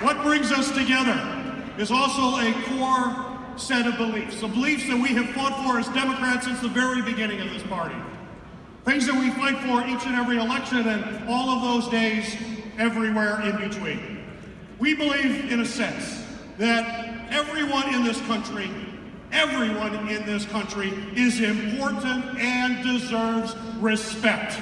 What brings us together is also a core set of beliefs, the beliefs that we have fought for as Democrats since the very beginning of this party. Things that we fight for each and every election and all of those days everywhere in between. We believe, in a sense, that everyone in this country, everyone in this country is important and deserves respect.